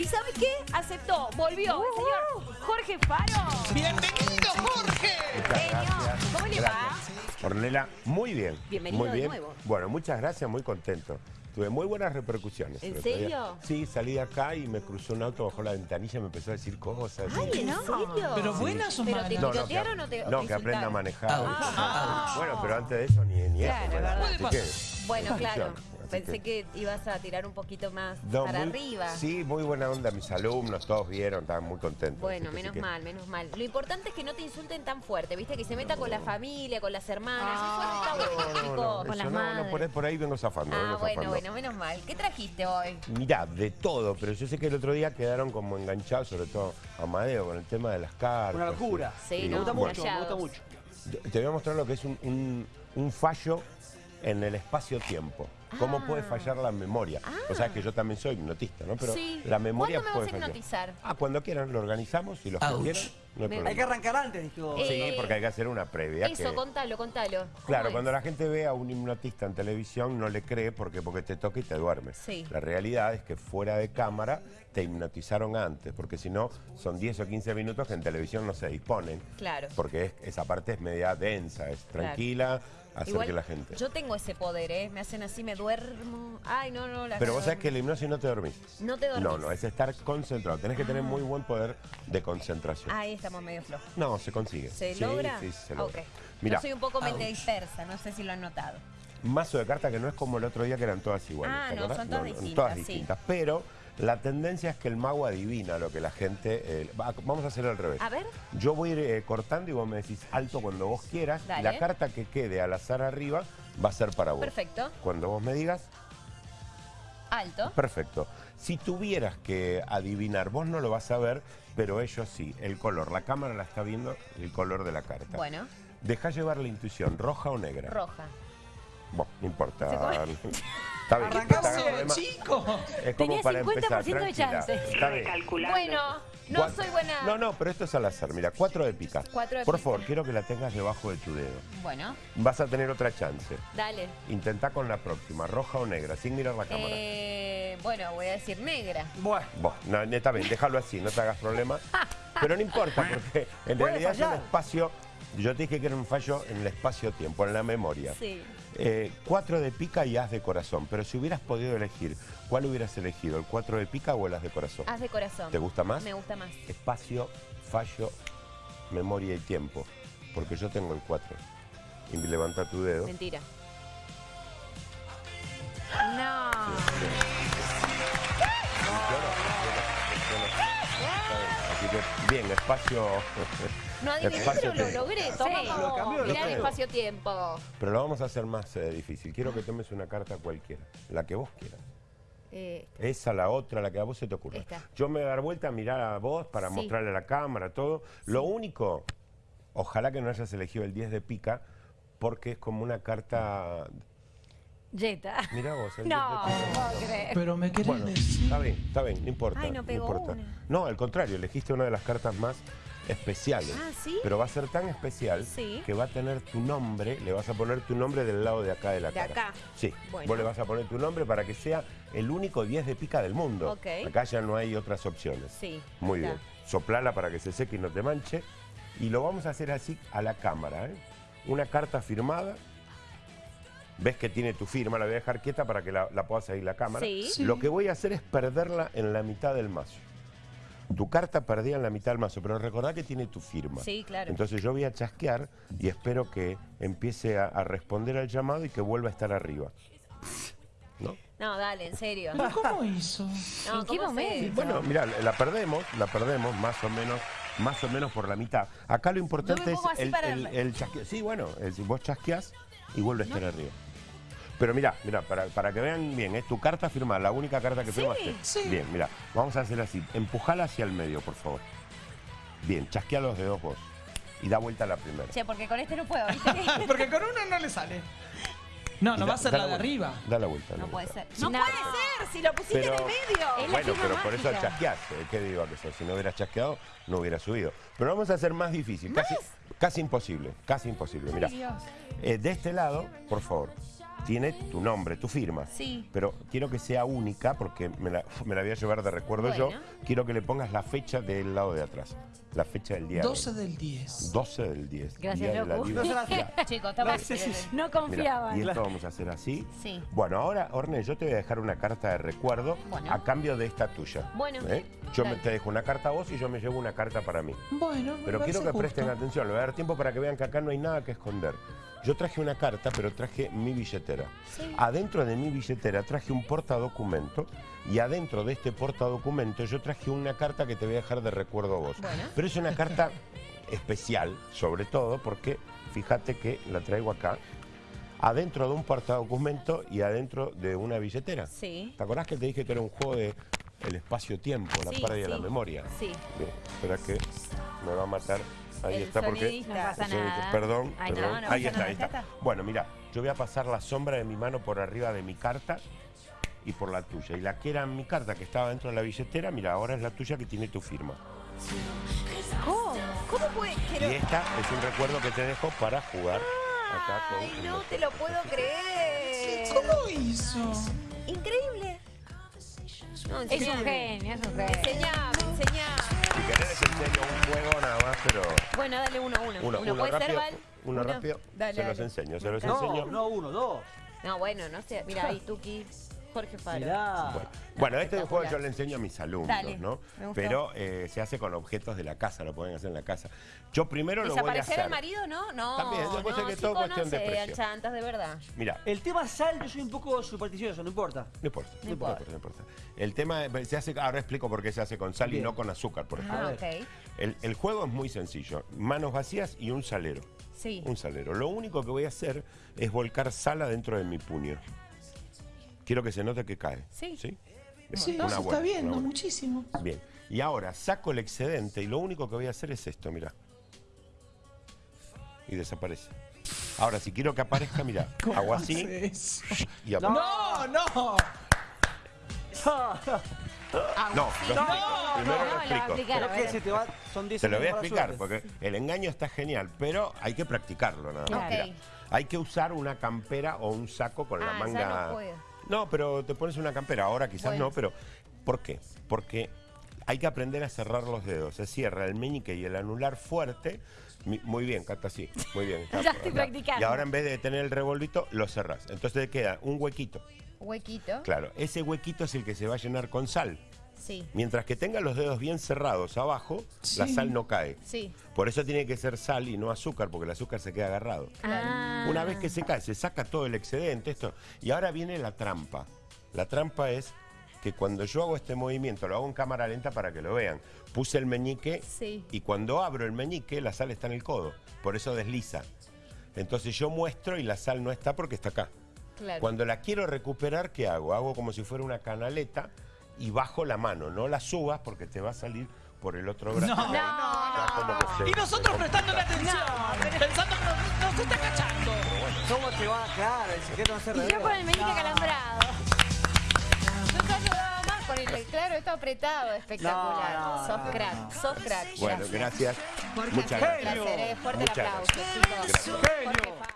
¿Y sabe qué? Aceptó, volvió el señor Jorge Faro. ¡Bienvenido, Jorge! Muchas Señor, gracias. ¿cómo le va? Ornella, muy bien. Bienvenido muy de bien. nuevo. Bueno, muchas gracias, muy contento. Tuve muy buenas repercusiones. ¿En serio? Sí, salí de acá y me cruzó un auto bajo la ventanilla y me empezó a decir cosas. Ay, ¿en serio? ¿Pero buenas o ¿Pero malas? te No, no, tirotearon que, o te no, te que aprenda a manejar. Ah, Bueno, pero antes de eso ni, ni Claro, eso. Bueno, claro. Pensé que ibas a tirar un poquito más No, para muy- arriba. Sí, muy buena onda. Mis alumnos, todos vieron, estaban muy contentos. Bueno, menos que- mal, menos mal. Lo importante es que no te insulten tan fuerte, ¿viste? Que se meta con la familia, con las hermanas. Eso está bueno, No, no, con eso las no, madres. no, por, ahí, por ahí vengo zafando. Ah, vengo bueno, zafando. bueno, menos mal. ¿Qué trajiste hoy? Mirá, de todo, pero yo sé que el otro día quedaron como enganchados, sobre todo Amadeo, con el tema de las cartas. Una locura. Sí, me no, gusta mucho, me gusta mucho. Te voy a mostrar lo que es un, un- un fallo en el espacio-tiempo. ¿Cómo Ah. puede fallar la memoria? O sea, que yo también soy hipnotista, ¿no? Pero Sí. la memoria ¿Cuándo me puede vas a fallar. hipnotizar? Ah, cuando quieran, lo organizamos y los que quieran, no hay que arrancar antes, dijo. Eh, Sí, porque hay que hacer una previa. Eso, que- contalo, contalo. ¿Cómo Claro, es? cuando la gente ve a un hipnotista en televisión no le cree porque, porque te toca y te duerme. Sí. La realidad es que fuera de cámara te hipnotizaron antes, porque si no son 10 o 15 minutos que en televisión no se disponen. Claro. Porque es- esa parte es media densa, es tranquila, hacer Igual, que la gente... Yo tengo ese poder, ¿eh? Me hacen así, me duermo. Ay, no, no, la Pero vos sabés que la hipnosis no te dormís. No te dormís. No, no, es estar concentrado. Tenés que tener muy buen poder de concentración. Ahí estamos medio flojos. No, se consigue. ¿Se Sí, logra? Sí, se Ah, logra. ok. Mirá, Yo soy un poco mente dispersa, no sé si lo han notado. mazo de cartas que no es como el otro día que eran todas iguales. Ah, ¿te no, son todas distintas, todas sí. distintas. Pero la tendencia es que el mago adivina lo que la gente. eh, va- vamos a hacer al revés. A ver. Yo voy a ir eh, cortando y vos me decís alto cuando vos quieras. Dale. Y la carta que quede al azar arriba va a ser para vos. Perfecto. Cuando vos me digas, Alto. perfecto. Si tuvieras que adivinar, vos no lo vas a ver, pero ellos sí. El color, la cámara la está viendo, el color de la carta. Bueno, Deja llevar la intuición, roja o negra. roja. Bueno, no importa. Está bien. Arrancamos, chico. Es como Tenía para 50% empezar, de tranquila. chance. Está bien. Bueno, no soy buena. No, no, pero esto es al azar. Mira, cuatro de pica. Cuatro de Por pica. favor, quiero que la tengas debajo de tu dedo. Bueno, Vas a tener otra chance. dale. Intenta con la próxima, roja o negra, sin mirar la cámara. Eh, bueno, voy a decir negra. Bueno, Vos, no, neta, bien, déjalo así, no te hagas problema. Pero no importa, porque en realidad es un espacio. Yo te dije que era un fallo en el espacio-tiempo, en la memoria. Sí. Eh, cuatro de pica y as de corazón. Pero si hubieras podido elegir, ¿cuál hubieras elegido? ¿El cuatro de pica o el as de corazón? Haz de corazón. ¿Te gusta más? Me gusta más. Espacio, fallo, memoria y tiempo. Porque yo tengo el 4. Y levanta tu dedo. Mentira. No. Así que, bien, espacio. No adiviné, pero lo logré. Lo Toma, cambió, lo mirá el espacio-tiempo. Pero lo vamos a hacer más eh, difícil. Quiero que tomes una carta cualquiera, la que vos quieras. Eh, Esa, la otra, la que a vos se te ocurra. Esta. Yo me voy a dar vuelta a mirar a vos para Sí. mostrarle a la cámara, todo. Lo único, ojalá que no hayas elegido el 10 de pica, porque es como una carta... Jetta. Mirá vos, el No, 10 de no creer. Pero me querés Bueno, decir. está bien, está bien, no importa. Ay, no pegó importa. una. No, al contrario, elegiste una de las cartas más especiales. Ah, ¿sí? Pero va a ser tan especial Sí. que va a tener tu nombre, le vas a poner tu nombre del lado de acá de la De cara. acá. Sí, Bueno. vos le vas a poner tu nombre para que sea el único 10 de pica del mundo. Ok. Acá ya no hay otras opciones. Sí. Muy está. bien. Soplala para que se seque y no te manche. Y lo vamos a hacer así a la cámara. ¿eh? Una carta firmada. Ves que tiene tu firma, la voy a dejar quieta para que la, la pueda seguir la cámara. Sí. Sí. Lo que voy a hacer es perderla en la mitad del mazo. Tu carta perdida en la mitad del mazo, pero recordá que tiene tu firma. Sí, claro. Entonces yo voy a chasquear y espero que empiece a, a responder al llamado y que vuelva a estar arriba. ¿No? No, dale, en serio. ¿Pero cómo hizo? No, ¿En qué ¿cómo momento? Bueno, mira, la perdemos, la perdemos más o menos, más o menos por la mitad. Acá lo importante es el, para- el- el chasqueo. Sí, bueno, el- vos chasqueás y vuelve a estar arriba. Pero mira, mira, para, para que vean bien, es tu carta firmada, la única carta que firmaste. sí. Bien, mira, vamos a hacer así. Empujala hacia el medio, por favor. Bien, chasquea los dedos vos. Y da vuelta a la primera. Che, porque con este no puedo, ¿viste? Porque con uno no le sale. No, no va a ser la de vuelta, arriba. Da la vuelta. No la puede vuelta. ser. No, puede ser, si lo pusiste Pero- en el medio. Es Bueno, pero por eso eh, ¿Qué digo que eso? Si no hubieras chasqueado, no hubiera subido. Pero vamos a hacer más difícil. Casi, casi imposible. Casi imposible. Mira, Dios. eh, de este lado, por favor. Tiene tu nombre, tu firma. Sí. Pero quiero que sea única porque me la, me la voy a llevar de recuerdo yo. Quiero que le pongas la fecha del lado de atrás. La fecha del día. de hoy. 12 del 10. 12 del 10. Gracias, Día de la. Chicos, estamos... Sí, sí, sí. No Mirá, confiaban. y esto vamos a hacer así. Sí. Bueno, ahora, Orne, yo te voy a dejar una carta de recuerdo Bueno. a cambio de esta tuya. Bueno, ¿Eh? Yo me te dejo una carta a vos y yo me llevo una carta para mí. Bueno, me Pero quiero que presten atención, le voy a dar tiempo para que vean que acá no hay nada que esconder. Yo traje una carta, pero traje mi billetera. Sí. Adentro de mi billetera traje un portadocumento y adentro de este portadocumento yo traje una carta que te voy a dejar de recuerdo a vos. Bueno. Pero es una carta especial, sobre todo porque fíjate que la traigo acá, adentro de un portadocumento y adentro de una billetera. Sí. ¿Te acordás que te dije que era un juego de el espacio-tiempo, la Sí, pérdida de la sí. memoria? Sí. Bien, espera que me va a matar. Ahí El está, porque. sonidista. No pasa el sonidista- nada. Perdón, Ay, no, perdón. no ahí está, nada, ahí ya está. está. Bueno, mira, yo voy a pasar la sombra de mi mano por arriba de mi carta y por la tuya. Y la que era mi carta que estaba dentro de la billetera, mira, ahora es la tuya que tiene tu firma. ¿Cómo? ¿Cómo puede? Quiero- Y esta es un recuerdo que te dejo para jugar acá con. Ay, no te lo puedo creer. ¿Cómo hizo? Increíble. No, Es un genio, es un genio. Enseñame, enseñame. Si querés les enseño un juego nada más, pero. Bueno, dale uno a uno. Uno, uno puede ser. Val. Uno rápido. Dale, se los enseño, se los No, enseño. no uno, dos. No, bueno, no sé. Mira ahí, Tuki. Jorge Faro. Mirá. Bueno, bueno, este juego yo le enseño a mis alumnos, Dale, ¿no? Pero eh, se hace con objetos de la casa, lo pueden hacer en la casa. Yo primero lo voy a ¿Desaparecer hacer. al marido, no? No. También, después no, es que todo cuestión de precio. chantas, de verdad. Mira, El tema sal, yo soy un poco supersticioso, no importa. no importa, No no importa, importa. no importa. El tema se hace, ahora explico por qué se hace con sal y no con azúcar, por ejemplo. Ah, ver. ok. El, el juego es muy sencillo, manos vacías y un salero. Sí. Un salero. Lo único que voy a hacer es volcar sal adentro de mi puño. Quiero que se note que cae. Sí. ¿Sí? Sí, se buena, está viendo una buena. muchísimo. Bien. Y ahora saco el excedente y lo único que voy a hacer es esto, mira. Y desaparece. Ahora, si quiero que aparezca, mira, hago así eso? y aparece. No, no. No, lo explico. Primero no, lo lo va a explico. se te va, son 10 Te lo voy a explicar, porque el engaño está genial, pero hay que practicarlo nada más. Claro. Mira, Ok. hay que usar una campera o un saco con la Ah, ya manga. No pero te pones una campera, ahora quizás Bueno. no, pero ¿por qué? Porque hay que aprender a cerrar los dedos. Se cierra el meñique y el anular fuerte. Muy bien, Cata, sí. Muy bien. Ya estoy practicando. Y ahora en vez de tener el revolvito, lo cerrás. Entonces te queda un huequito. Huequito. Claro, ese huequito es el que se va a llenar con sal. Sí. Mientras que tenga los dedos bien cerrados abajo, la sal no cae. Sí. Por eso tiene que ser sal y no azúcar, porque el azúcar se queda agarrado. Ah. Una vez que se cae, se saca todo el excedente, esto. Y ahora viene la trampa. La trampa es que cuando yo hago este movimiento, lo hago en cámara lenta para que lo vean. Puse el meñique Sí. y cuando abro el meñique, la sal está en el codo. Por eso desliza. Entonces yo muestro y la sal no está porque está acá. Claro. Cuando la quiero recuperar, ¿qué hago? Hago como si fuera una canaleta y bajo la mano. No la subas porque te va a salir por el otro brazo. No, que se- Y nosotros prestándole atención, pensando que nos, nos está cachando. ¿Cómo te va a quedar? El secreto no se Y yo revela. con el meñique calambrado. Yo te ayudaba más con el claro, esto apretado, espectacular. No, no, sos no, crack, no. sos crack. Bueno, gracias. Muchas Un gracias. placer, eh. fuerte el aplauso, gracias. chicos. Gracias. Jorge Faro.